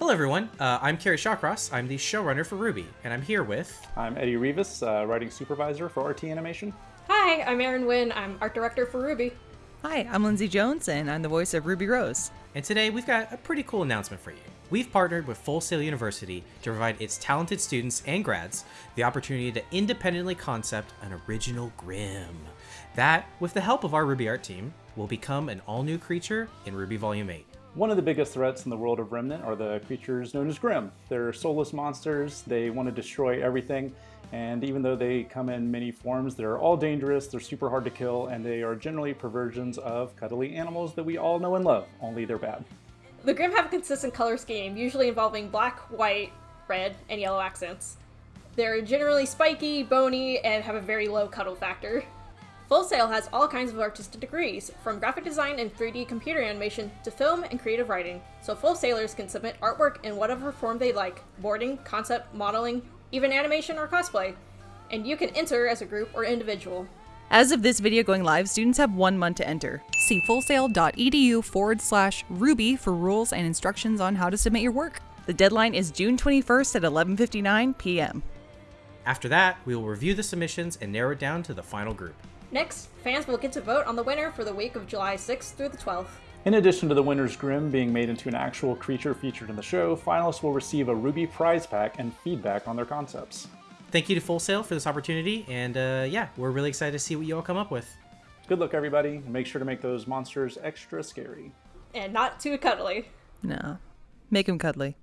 Hello, everyone. Uh, I'm Kerry Shawcross. I'm the showrunner for RWBY, and I'm here with. I'm Eddie Rivas, uh, writing supervisor for RT Animation. Hi, I'm Erin Wynn. I'm art director for RWBY. Hi, I'm Lindsay Jones, and I'm the voice of Ruby Rose. And today we've got a pretty cool announcement for you. We've partnered with Full Sail University to provide its talented students and grads the opportunity to independently concept an original Grimm. That, with the help of our RWBY art team, will become an all new creature in RWBY Volume 8. One of the biggest threats in the world of Remnant are the creatures known as Grimm. They're soulless monsters, they want to destroy everything, and even though they come in many forms, they're all dangerous, they're super hard to kill, and they are generally perversions of cuddly animals that we all know and love, only they're bad. The Grimm have a consistent color scheme, usually involving black, white, red, and yellow accents. They're generally spiky, bony, and have a very low cuddle factor. Full Sail has all kinds of artistic degrees, from graphic design and 3D computer animation to film and creative writing, so Full Sailors can submit artwork in whatever form they like boarding, concept, modeling, even animation or cosplay. And you can enter as a group or individual. As of this video going live, students have one month to enter. See fullsail.edu forward slash RWBY for rules and instructions on how to submit your work. The deadline is June 21st at 11.59 p.m. After that, we will review the submissions and narrow it down to the final group. Next, fans will get to vote on the winner for the week of July 6th through the 12th. In addition to the winner's Grimm being made into an actual creature featured in the show, finalists will receive a RWBY prize pack and feedback on their concepts. Thank you to Full Sail for this opportunity, and uh, yeah, we're really excited to see what you all come up with. Good luck, everybody, and make sure to make those monsters extra scary. And not too cuddly. No. Make them cuddly.